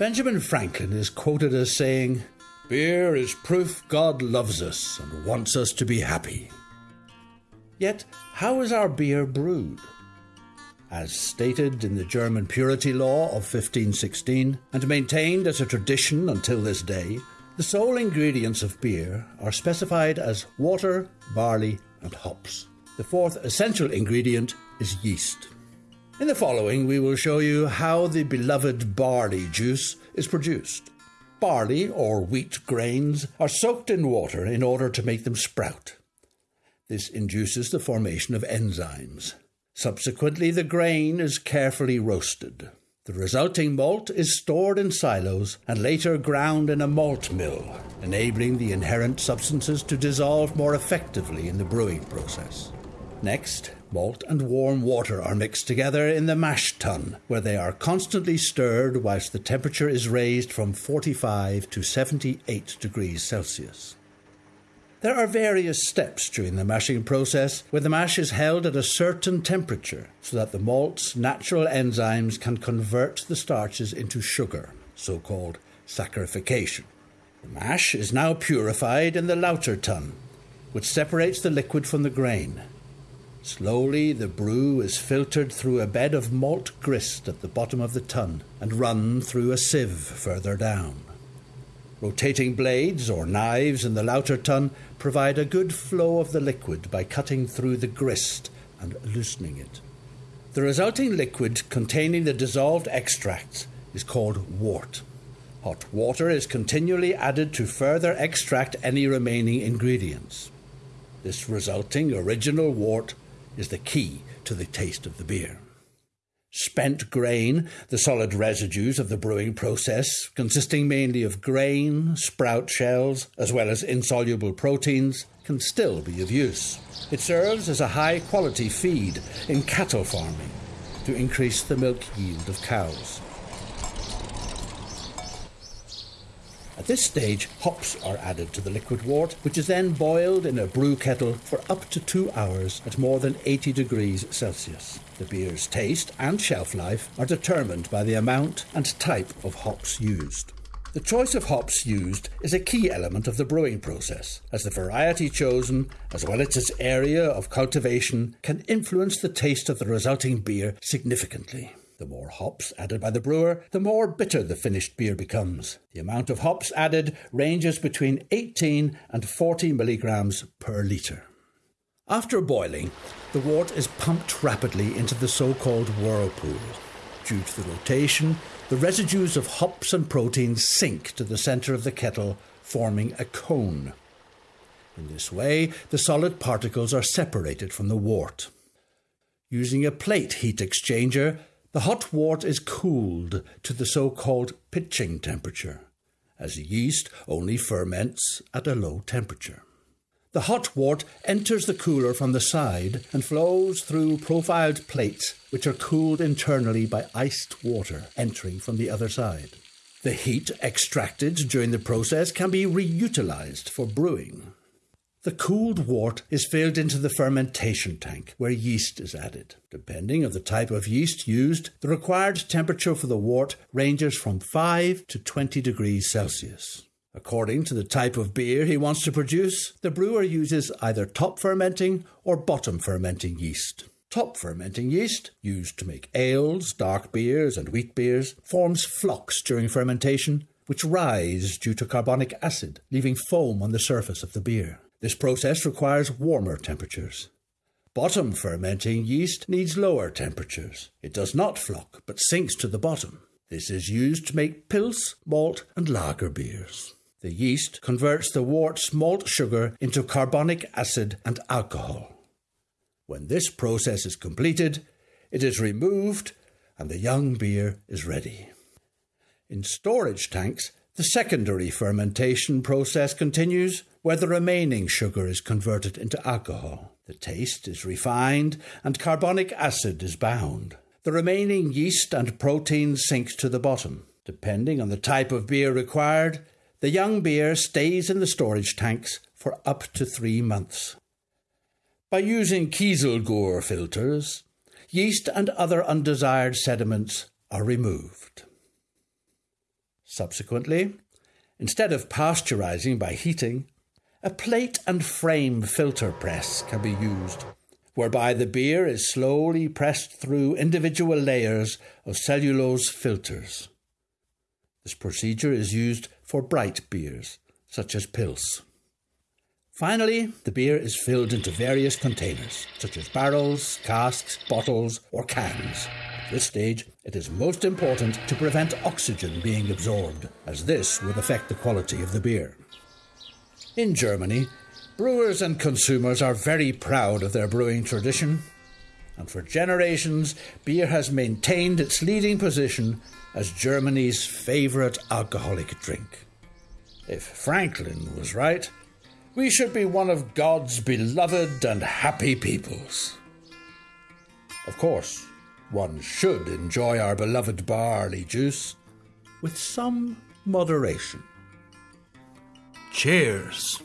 Benjamin Franklin is quoted as saying, Beer is proof God loves us and wants us to be happy. Yet, how is our beer brewed? As stated in the German Purity Law of 1516 and maintained as a tradition until this day, the sole ingredients of beer are specified as water, barley, and hops. The fourth essential ingredient is yeast. In the following, we will show you how the beloved barley juice is produced. Barley or wheat grains are soaked in water in order to make them sprout. This induces the formation of enzymes. Subsequently, the grain is carefully roasted. The resulting malt is stored in silos and later ground in a malt mill, enabling the inherent substances to dissolve more effectively in the brewing process. Next, malt and warm water are mixed together in the mash tun, where they are constantly stirred whilst the temperature is raised from 45 to 78 degrees Celsius. There are various steps during the mashing process where the mash is held at a certain temperature so that the malt's natural enzymes can convert the starches into sugar, so called saccharification. The mash is now purified in the Lauter tun, which separates the liquid from the grain. Slowly, the brew is filtered through a bed of malt grist at the bottom of the tun and run through a sieve further down. Rotating blades or knives in the Lauter tun provide a good flow of the liquid by cutting through the grist and loosening it. The resulting liquid containing the dissolved extracts is called wort. Hot water is continually added to further extract any remaining ingredients. This resulting original wort is the key to the taste of the beer. Spent grain, the solid residues of the brewing process, consisting mainly of grain, sprout shells, as well as insoluble proteins, can still be of use. It serves as a high quality feed in cattle farming to increase the milk yield of cows. This stage, hops are added to the liquid wort, which is then boiled in a brew kettle for up to two hours at more than 80 degrees Celsius. The beer's taste and shelf life are determined by the amount and type of hops used. The choice of hops used is a key element of the brewing process, as the variety chosen, as well as its area of cultivation, can influence the taste of the resulting beer significantly. The more hops added by the brewer, the more bitter the finished beer becomes. The amount of hops added ranges between 18 and 40 milligrams per litre. After boiling, the wort is pumped rapidly into the so called whirlpool. Due to the rotation, the residues of hops and proteins sink to the centre of the kettle, forming a cone. In this way, the solid particles are separated from the wort. Using a plate heat exchanger, the hot wort is cooled to the so called pitching temperature, as yeast only ferments at a low temperature. The hot wort enters the cooler from the side and flows through profiled plates, which are cooled internally by iced water entering from the other side. The heat extracted during the process can be reutilized for brewing. The cooled wort is filled into the fermentation tank where yeast is added. Depending on the type of yeast used, the required temperature for the wort ranges from 5 to 20 degrees Celsius. According to the type of beer he wants to produce, the brewer uses either top fermenting or bottom fermenting yeast. Top fermenting yeast, used to make ales, dark beers, and wheat beers, forms flocks during fermentation, which rise due to carbonic acid, leaving foam on the surface of the beer. This process requires warmer temperatures. Bottom fermenting yeast needs lower temperatures. It does not flock, but sinks to the bottom. This is used to make pils, malt, and lager beers. The yeast converts the wort's malt sugar into carbonic acid and alcohol. When this process is completed, it is removed and the young beer is ready. In storage tanks, the secondary fermentation process continues where the remaining sugar is converted into alcohol. The taste is refined and carbonic acid is bound. The remaining yeast and protein sinks to the bottom. Depending on the type of beer required, the young beer stays in the storage tanks for up to three months. By using Kieselguhr filters, yeast and other undesired sediments are removed. Subsequently, instead of pasteurizing by heating, a plate and frame filter press can be used, whereby the beer is slowly pressed through individual layers of cellulose filters. This procedure is used for bright beers, such as Pils. Finally, the beer is filled into various containers, such as barrels, casks, bottles, or cans. At this stage, it is most important to prevent oxygen being absorbed, as this would affect the quality of the beer. In Germany, brewers and consumers are very proud of their brewing tradition, and for generations, beer has maintained its leading position as Germany's favourite alcoholic drink. If Franklin was right, we should be one of God's beloved and happy peoples. Of course, one should enjoy our beloved barley juice with some moderation. Cheers.